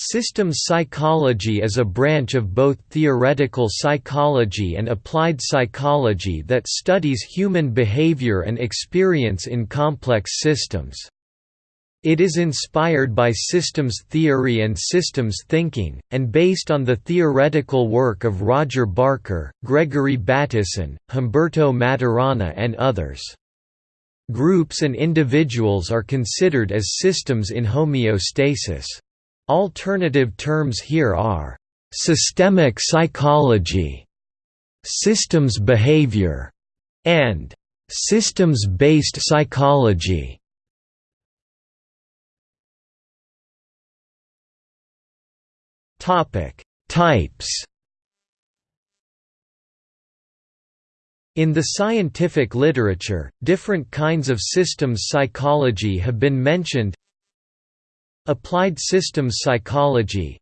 Systems psychology is a branch of both theoretical psychology and applied psychology that studies human behavior and experience in complex systems. It is inspired by systems theory and systems thinking, and based on the theoretical work of Roger Barker, Gregory Bateson, Humberto Maturana and others. Groups and individuals are considered as systems in homeostasis. Alternative terms here are systemic psychology, systems behavior, and systems-based psychology. Topic: Types. In the scientific literature, different kinds of systems psychology have been mentioned Applied systems psychology.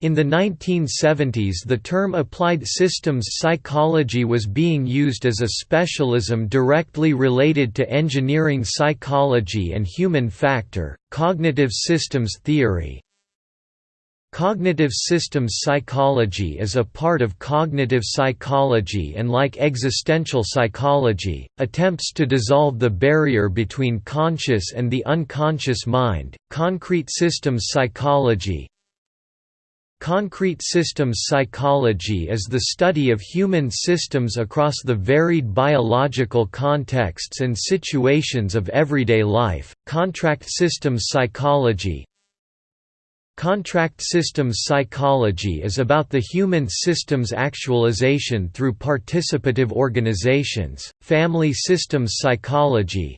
In the 1970s the term applied systems psychology was being used as a specialism directly related to engineering psychology and human factor, cognitive systems theory, Cognitive systems psychology is a part of cognitive psychology and like existential psychology, attempts to dissolve the barrier between conscious and the unconscious mind. Concrete systems psychology Concrete systems psychology is the study of human systems across the varied biological contexts and situations of everyday life. Contract systems psychology Contract systems psychology is about the human system's actualization through participative organizations. Family systems psychology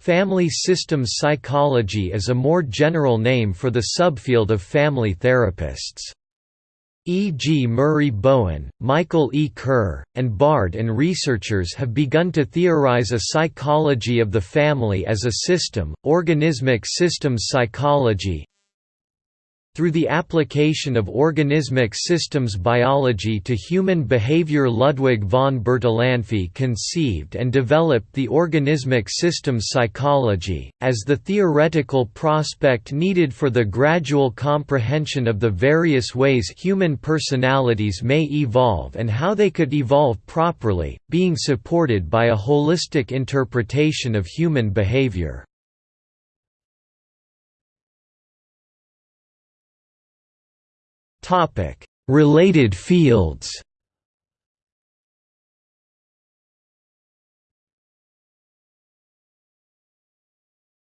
Family systems psychology is a more general name for the subfield of family therapists. E. G. Murray Bowen, Michael E. Kerr, and Bard and researchers have begun to theorize a psychology of the family as a system, organismic systems psychology, through the application of organismic systems biology to human behavior Ludwig von Bertalanffy conceived and developed the organismic systems psychology, as the theoretical prospect needed for the gradual comprehension of the various ways human personalities may evolve and how they could evolve properly, being supported by a holistic interpretation of human behavior. Topic: Related fields.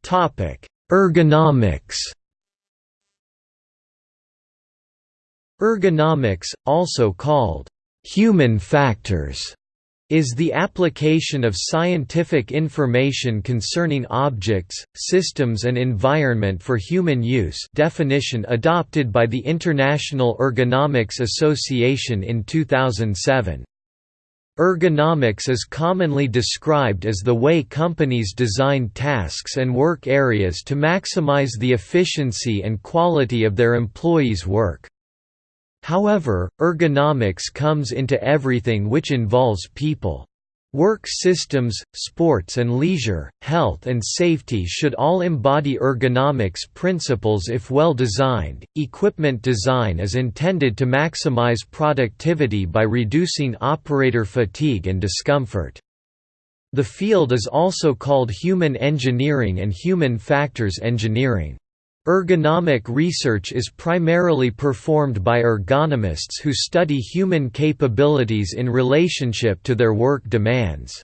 Topic: Ergonomics. Ergonomics, also called human factors, is the application of scientific information concerning objects, systems and environment for human use definition adopted by the International Ergonomics Association in 2007. Ergonomics is commonly described as the way companies design tasks and work areas to maximize the efficiency and quality of their employees' work. However, ergonomics comes into everything which involves people. Work systems, sports and leisure, health and safety should all embody ergonomics principles if well designed. Equipment design is intended to maximize productivity by reducing operator fatigue and discomfort. The field is also called human engineering and human factors engineering. Ergonomic research is primarily performed by ergonomists who study human capabilities in relationship to their work demands.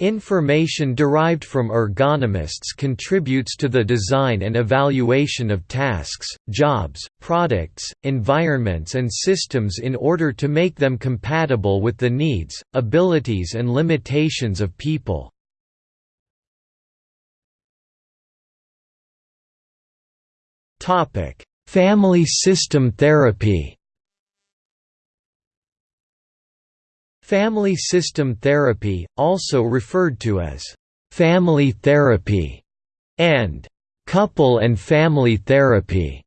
Information derived from ergonomists contributes to the design and evaluation of tasks, jobs, products, environments and systems in order to make them compatible with the needs, abilities and limitations of people. Topic: Family system therapy. Family system therapy, also referred to as family therapy and couple and family therapy,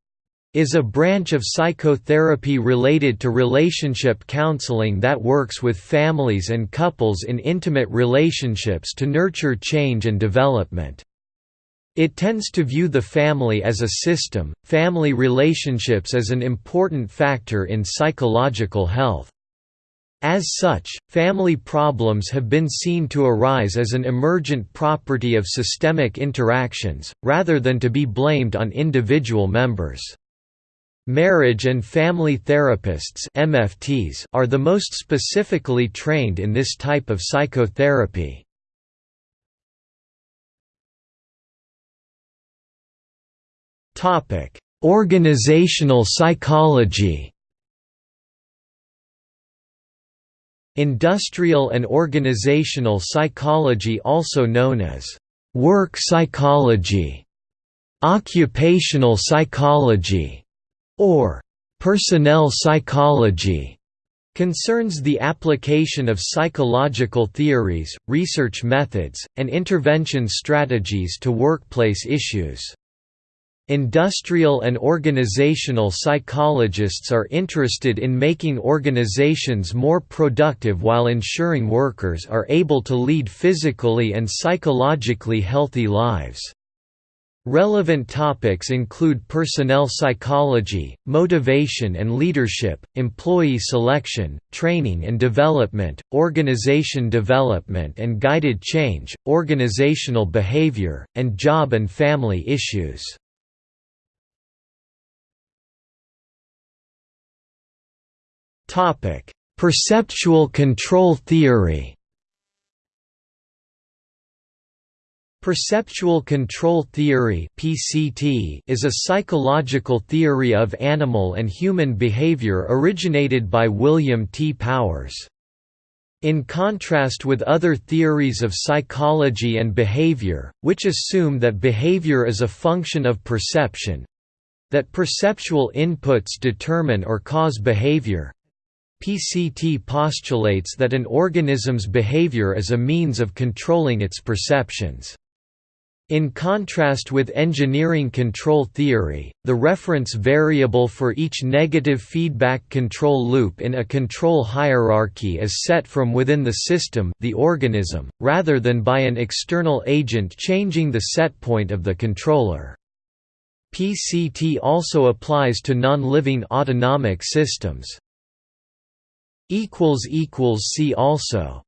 is a branch of psychotherapy related to relationship counseling that works with families and couples in intimate relationships to nurture change and development. It tends to view the family as a system, family relationships as an important factor in psychological health. As such, family problems have been seen to arise as an emergent property of systemic interactions, rather than to be blamed on individual members. Marriage and family therapists MFTs are the most specifically trained in this type of psychotherapy. Organizational psychology Industrial and organizational psychology also known as work psychology, occupational psychology, or personnel psychology concerns the application of psychological theories, research methods, and intervention strategies to workplace issues. Industrial and organizational psychologists are interested in making organizations more productive while ensuring workers are able to lead physically and psychologically healthy lives. Relevant topics include personnel psychology, motivation and leadership, employee selection, training and development, organization development and guided change, organizational behavior, and job and family issues. Topic: Perceptual control theory. Perceptual control theory (PCT) is a psychological theory of animal and human behavior originated by William T. Powers. In contrast with other theories of psychology and behavior, which assume that behavior is a function of perception, that perceptual inputs determine or cause behavior, PCT postulates that an organism's behavior is a means of controlling its perceptions. In contrast with engineering control theory, the reference variable for each negative feedback control loop in a control hierarchy is set from within the system the organism, rather than by an external agent changing the set point of the controller. PCT also applies to non-living autonomic systems. See also